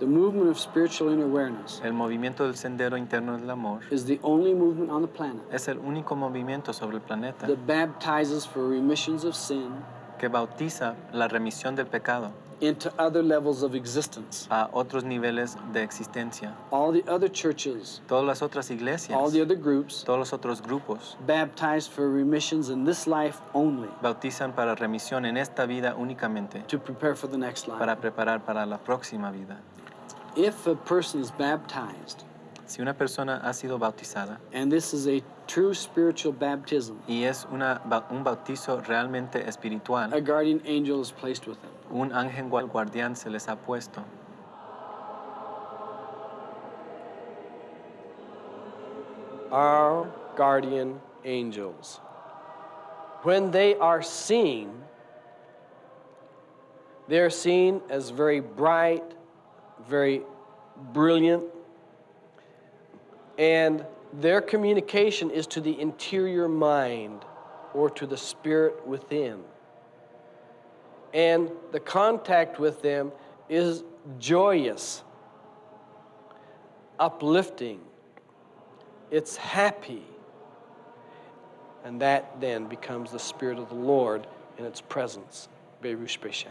The movement of spiritual inner awareness El movimiento del sendero interno del amor is the only movement on the planet es el único movimiento sobre el planeta that baptizes for remissions of sin que bautiza la remisión del pecado into other levels of existence. a otros niveles de existencia. All the other churches, Todas las otras iglesias, all the other groups todos los otros grupos baptize for remissions in this life only bautizan para remisión en esta vida únicamente to prepare for the next life. para preparar para la próxima vida. If a person is baptized, Si una persona ha sido bautizada and this is a true spiritual baptism, y es una, un bautizo realmente espiritual, a guardian angel is placed with them. un ángel guardián se les ha puesto. our guardian angels. When they are seen, they're seen as very bright, very brilliant, and their communication is to the interior mind or to the spirit within. And the contact with them is joyous, uplifting, it's happy. And that then becomes the Spirit of the Lord in its presence. Baruch Bashan.